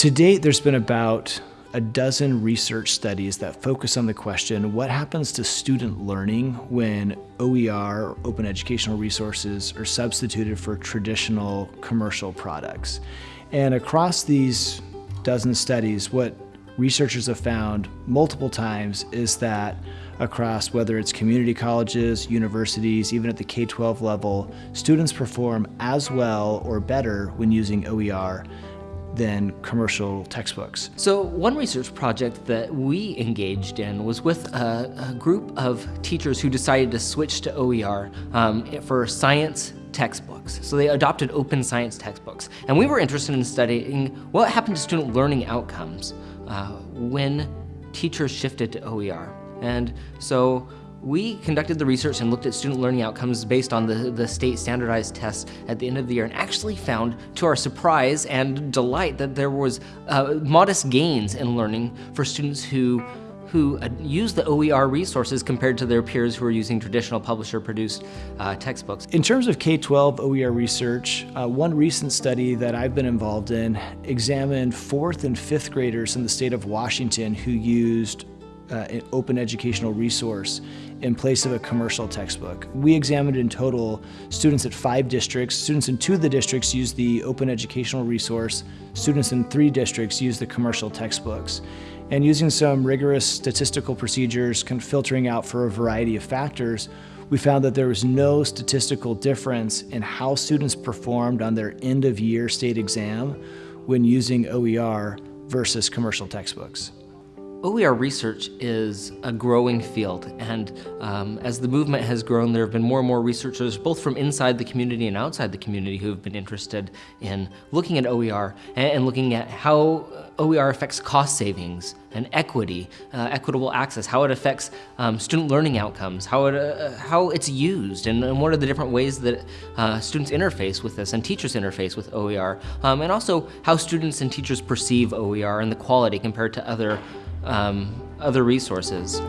To date, there's been about a dozen research studies that focus on the question, what happens to student learning when OER, open educational resources, are substituted for traditional commercial products? And across these dozen studies, what researchers have found multiple times is that across whether it's community colleges, universities, even at the K-12 level, students perform as well or better when using OER than commercial textbooks. So one research project that we engaged in was with a, a group of teachers who decided to switch to OER um, for science textbooks. So they adopted open science textbooks. And we were interested in studying what happened to student learning outcomes uh, when teachers shifted to OER. And so we conducted the research and looked at student learning outcomes based on the, the state standardized tests at the end of the year and actually found, to our surprise and delight, that there was uh, modest gains in learning for students who who uh, use the OER resources compared to their peers who are using traditional publisher-produced uh, textbooks. In terms of K-12 OER research, uh, one recent study that I've been involved in examined fourth and fifth graders in the state of Washington who used uh, an open educational resource in place of a commercial textbook. We examined in total students at five districts. Students in two of the districts used the open educational resource. Students in three districts used the commercial textbooks. And using some rigorous statistical procedures, kind of filtering out for a variety of factors, we found that there was no statistical difference in how students performed on their end of year state exam when using OER versus commercial textbooks. OER research is a growing field, and um, as the movement has grown, there have been more and more researchers, both from inside the community and outside the community, who have been interested in looking at OER and, looking at how OER affects cost savings and equity, uh, equitable access, how it affects um, student learning outcomes, how, it, uh, how it's used, and, and, what are the different ways that uh, students interface with this and teachers interface with OER, um, and also how students and teachers perceive OER and the quality compared to other um, other resources.